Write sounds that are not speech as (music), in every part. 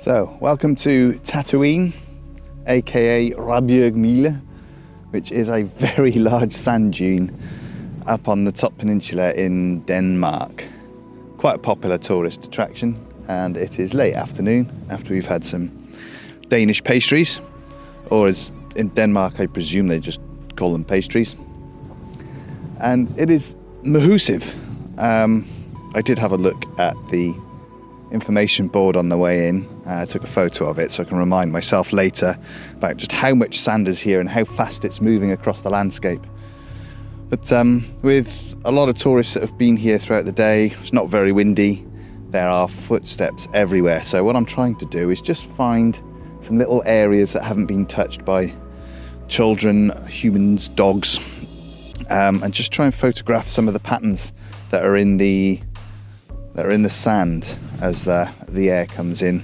So, welcome to Tatooine, aka Råbjerg Mile, which is a very (laughs) large sand dune up on the top peninsula in Denmark. Quite a popular tourist attraction, and it is late afternoon after we've had some Danish pastries, or as in Denmark, I presume they just call them pastries. And it is mahusive. Um, I did have a look at the information board on the way in. Uh, I took a photo of it so I can remind myself later about just how much sand is here and how fast it's moving across the landscape. But um, with a lot of tourists that have been here throughout the day, it's not very windy, there are footsteps everywhere. So what I'm trying to do is just find some little areas that haven't been touched by children, humans, dogs, um, and just try and photograph some of the patterns that are in the that are in the sand as the, the air comes in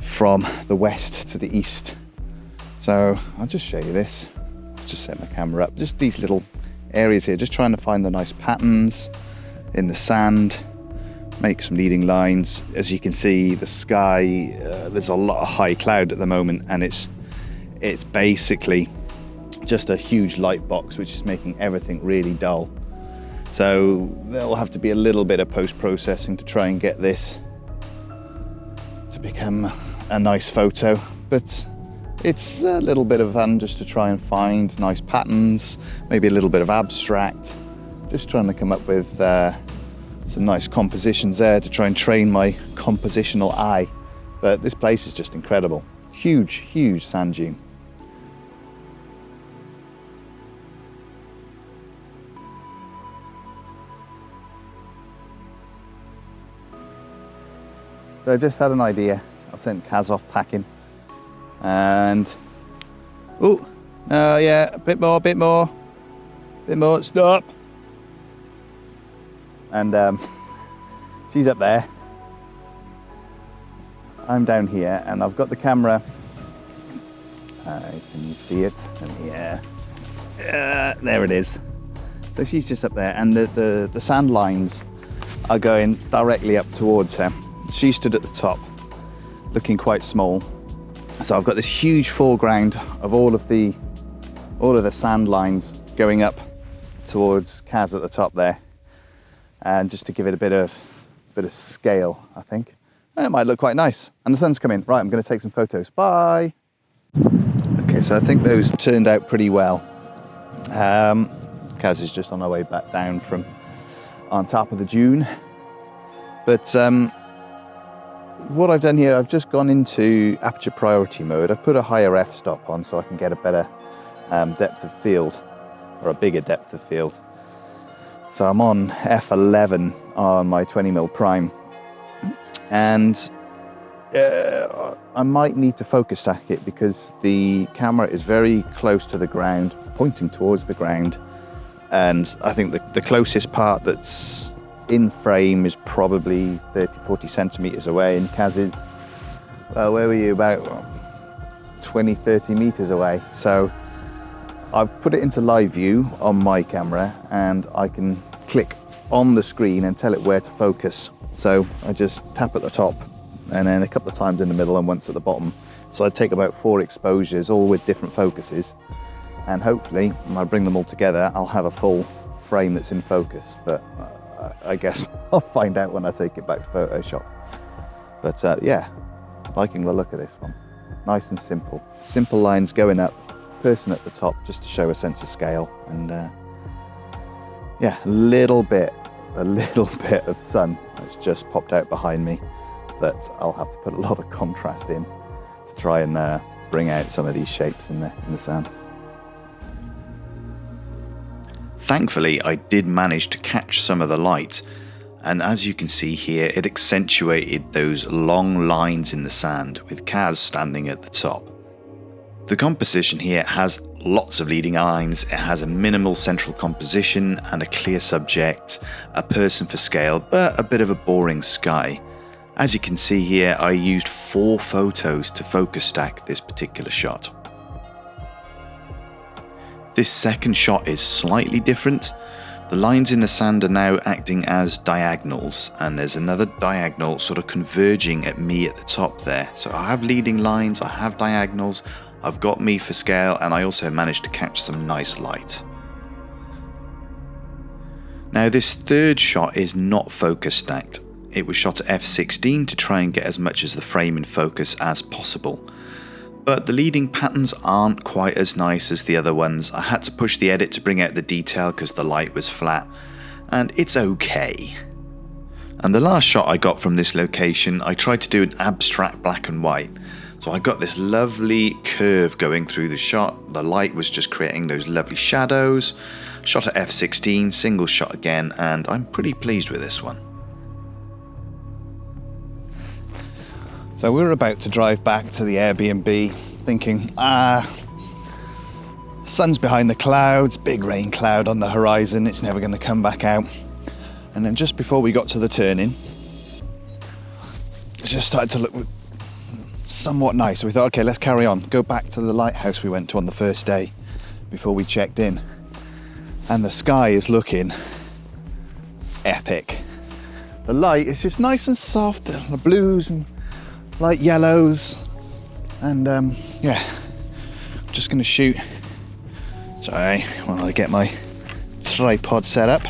from the west to the east. So I'll just show you this. Let's just set my camera up. Just these little areas here, just trying to find the nice patterns in the sand, make some leading lines. As you can see, the sky, uh, there's a lot of high cloud at the moment and it's, it's basically just a huge light box which is making everything really dull. So there'll have to be a little bit of post-processing to try and get this to become a nice photo. But it's a little bit of fun just to try and find nice patterns, maybe a little bit of abstract, just trying to come up with uh, some nice compositions there to try and train my compositional eye. But this place is just incredible. Huge, huge sand dune. I just had an idea. I've sent Kaz off packing. And oh uh, yeah a bit more a bit more. Bit more stop. And um, (laughs) she's up there. I'm down here and I've got the camera. Uh, can you see it and yeah uh, there it is. So she's just up there and the, the the sand lines are going directly up towards her she stood at the top, looking quite small. So I've got this huge foreground of all of the all of the sand lines going up towards Kaz at the top there. And just to give it a bit of bit of scale, I think. It might look quite nice. And the sun's coming. Right, I'm gonna take some photos. Bye. Okay, so I think those turned out pretty well. Um, Kaz is just on our way back down from on top of the dune. But um, what I've done here, I've just gone into aperture priority mode. I've put a higher f-stop on so I can get a better um, depth of field or a bigger depth of field. So I'm on f11 on my 20mm prime and uh, I might need to focus stack it because the camera is very close to the ground, pointing towards the ground. And I think the, the closest part that's in frame is probably 30, 40 centimeters away and Kaz is, well, where were you? About 20, 30 meters away. So I've put it into live view on my camera and I can click on the screen and tell it where to focus. So I just tap at the top and then a couple of times in the middle and once at the bottom. So I take about four exposures, all with different focuses. And hopefully, when I bring them all together, I'll have a full frame that's in focus. But uh, I guess (laughs) I'll find out when I take it back to Photoshop. But uh, yeah, liking the look of this one. Nice and simple. Simple lines going up, person at the top just to show a sense of scale. And uh, yeah, a little bit, a (laughs) little bit of sun that's just popped out behind me that I'll have to put a lot of contrast in to try and uh, bring out some of these shapes in the, in the sand. Thankfully, I did manage to catch some of the light, and as you can see here, it accentuated those long lines in the sand with Kaz standing at the top. The composition here has lots of leading lines, it has a minimal central composition and a clear subject, a person for scale, but a bit of a boring sky. As you can see here, I used four photos to focus stack this particular shot. This second shot is slightly different. The lines in the sand are now acting as diagonals, and there's another diagonal sort of converging at me at the top there. So I have leading lines, I have diagonals, I've got me for scale, and I also managed to catch some nice light. Now this third shot is not focus stacked. It was shot at f16 to try and get as much as the frame in focus as possible. But the leading patterns aren't quite as nice as the other ones. I had to push the edit to bring out the detail because the light was flat, and it's okay. And the last shot I got from this location, I tried to do an abstract black and white. So I got this lovely curve going through the shot. The light was just creating those lovely shadows. Shot at f16, single shot again, and I'm pretty pleased with this one. So we were about to drive back to the Airbnb thinking, ah, sun's behind the clouds, big rain cloud on the horizon, it's never going to come back out. And then just before we got to the turning, it just started to look somewhat nice. So we thought, okay, let's carry on. Go back to the lighthouse we went to on the first day before we checked in. And the sky is looking epic. The light is just nice and soft, the blues and light yellows and um, yeah I'm just gonna shoot. Sorry while I get my tripod set up.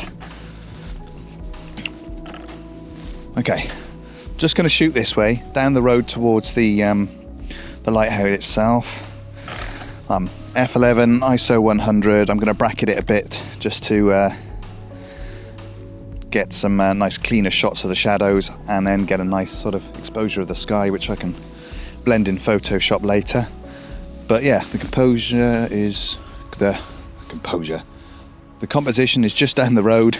Okay just gonna shoot this way down the road towards the um, the lighthouse itself. Um, f11 ISO 100 I'm gonna bracket it a bit just to uh, get some uh, nice cleaner shots of the shadows and then get a nice sort of exposure of the sky which I can blend in Photoshop later. But yeah, the composure is the composure. The composition is just down the road,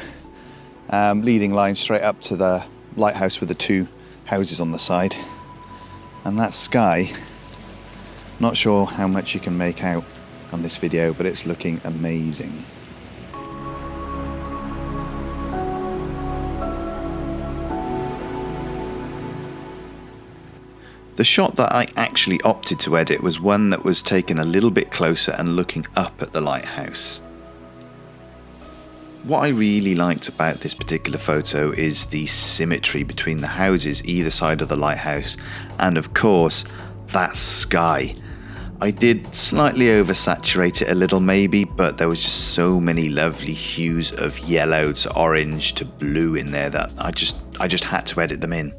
um, leading line straight up to the lighthouse with the two houses on the side. And that sky, not sure how much you can make out on this video, but it's looking amazing. The shot that I actually opted to edit was one that was taken a little bit closer and looking up at the lighthouse. What I really liked about this particular photo is the symmetry between the houses either side of the lighthouse and of course that sky. I did slightly oversaturate it a little maybe, but there was just so many lovely hues of yellow to orange to blue in there that I just I just had to edit them in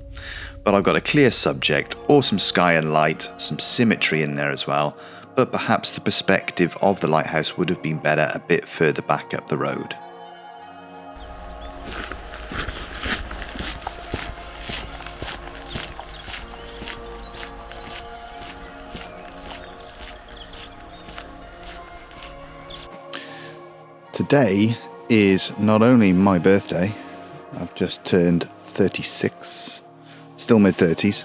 but I've got a clear subject, awesome sky and light, some symmetry in there as well, but perhaps the perspective of the lighthouse would have been better a bit further back up the road. Today is not only my birthday, I've just turned 36 still mid 30s.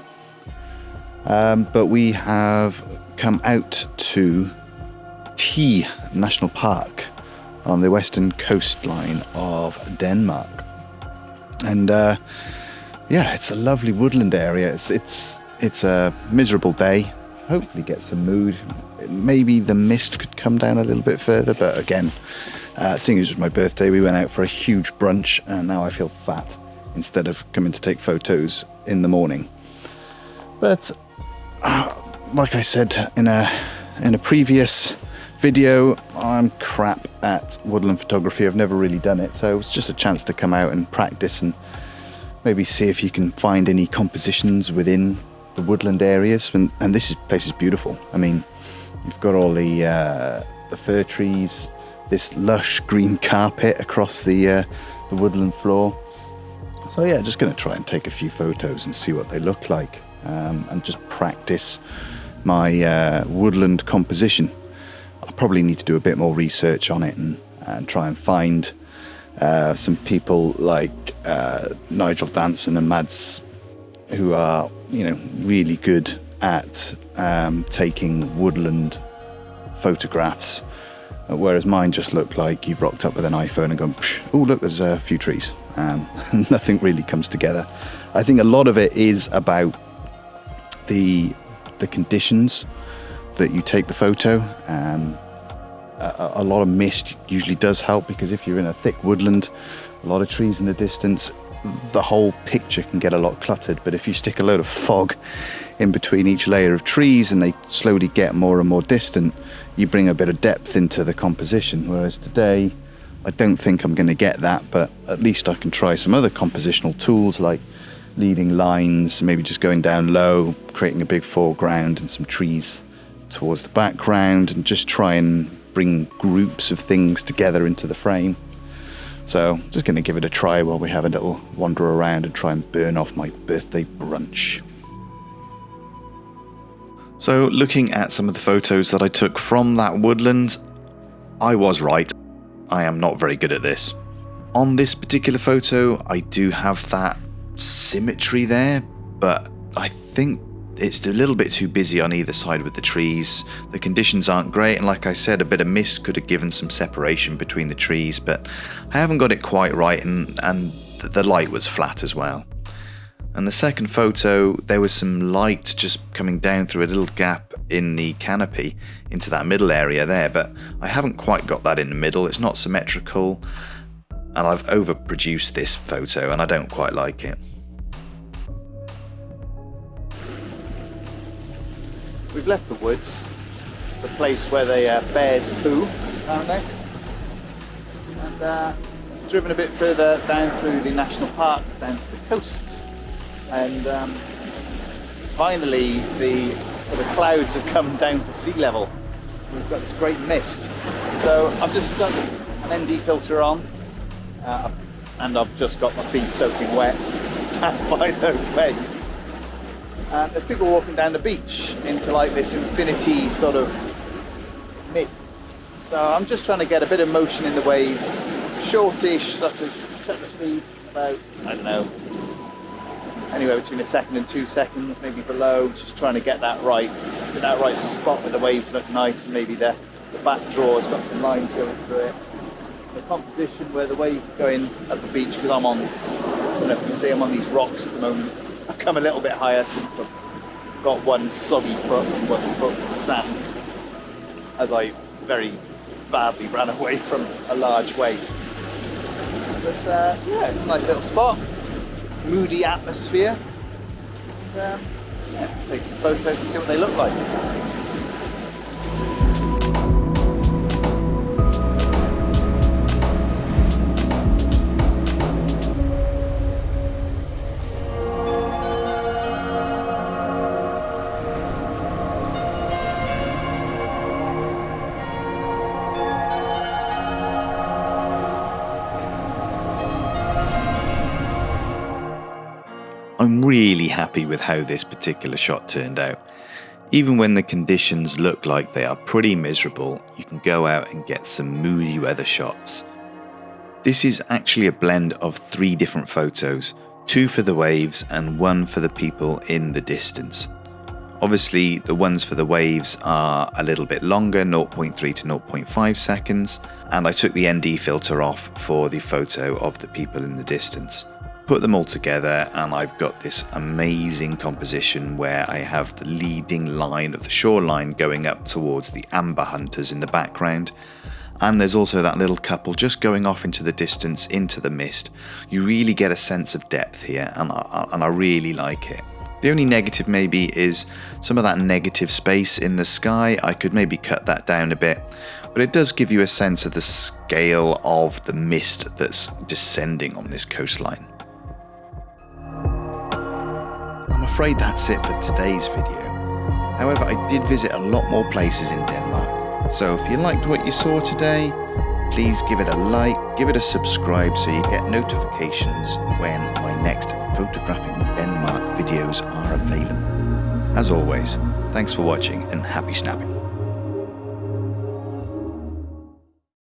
Um, but we have come out to Thy National Park on the western coastline of Denmark. And uh, yeah, it's a lovely woodland area. It's, it's, it's a miserable day. Hopefully get some mood. Maybe the mist could come down a little bit further, but again, uh, seeing as it was my birthday, we went out for a huge brunch and now I feel fat instead of coming to take photos in the morning. But uh, like I said in a in a previous video, I'm crap at woodland photography. I've never really done it, so it's just a chance to come out and practice and maybe see if you can find any compositions within the woodland areas. And, and this is, place is beautiful. I mean, you've got all the uh, the fir trees, this lush green carpet across the uh, the woodland floor. So yeah, just going to try and take a few photos and see what they look like um, and just practice my uh, woodland composition. I probably need to do a bit more research on it and, and try and find uh, some people like uh, Nigel Danson and Mads who are, you know, really good at um, taking woodland photographs whereas mine just looked like you've rocked up with an iPhone and gone, oh, look, there's a few trees. Um, (laughs) nothing really comes together. I think a lot of it is about the the conditions that you take the photo. Um, a, a lot of mist usually does help because if you're in a thick woodland, a lot of trees in the distance, the whole picture can get a lot cluttered. But if you stick a load of fog in between each layer of trees and they slowly get more and more distant, you bring a bit of depth into the composition. Whereas today, I don't think I'm going to get that, but at least I can try some other compositional tools like leading lines, maybe just going down low, creating a big foreground and some trees towards the background, and just try and bring groups of things together into the frame. So just going to give it a try while we have a little wander around and try and burn off my birthday brunch. So looking at some of the photos that I took from that woodland, I was right. I am not very good at this. On this particular photo, I do have that symmetry there, but I think it's a little bit too busy on either side with the trees. The conditions aren't great, and like I said, a bit of mist could have given some separation between the trees, but I haven't got it quite right, and, and the light was flat as well. And the second photo, there was some light just coming down through a little gap in the canopy into that middle area there, but I haven't quite got that in the middle. It's not symmetrical, and I've overproduced this photo, and I don't quite like it. We've left the woods, the place where the uh, bears poo, apparently, and uh, driven a bit further down through the national park, down to the coast, and um, finally the the clouds have come down to sea level. We've got this great mist. So I've just stuck an ND filter on, uh, and I've just got my feet soaking wet (laughs) by those waves. There's people walking down the beach into like this infinity sort of mist. So I'm just trying to get a bit of motion in the waves, shortish, such as shutter speed, about, I don't know, anywhere between a second and two seconds, maybe below, just trying to get that right, get that right spot where the waves look nice and maybe the, the back draw has got some lines going through it. The composition where the waves are going at the beach, because I'm on, I don't know if you can see I'm on these rocks at the moment, I've come a little bit higher since I've got one soggy foot and one foot from the sand as I very badly ran away from a large wave. But uh, yeah, it's a nice little spot, moody atmosphere. And, um, yeah, take some photos and see what they look like. Happy with how this particular shot turned out. Even when the conditions look like they are pretty miserable, you can go out and get some moody weather shots. This is actually a blend of three different photos, two for the waves and one for the people in the distance. Obviously, the ones for the waves are a little bit longer, 0.3 to 0.5 seconds, and I took the ND filter off for the photo of the people in the distance put them all together and I've got this amazing composition where I have the leading line of the shoreline going up towards the amber hunters in the background and there's also that little couple just going off into the distance into the mist. You really get a sense of depth here and I, and I really like it. The only negative maybe is some of that negative space in the sky. I could maybe cut that down a bit, but it does give you a sense of the scale of the mist that's descending on this coastline. Afraid that's it for today's video. However, I did visit a lot more places in Denmark. So if you liked what you saw today, please give it a like, give it a subscribe so you get notifications when my next photographing Denmark videos are available. As always, thanks for watching and happy snapping.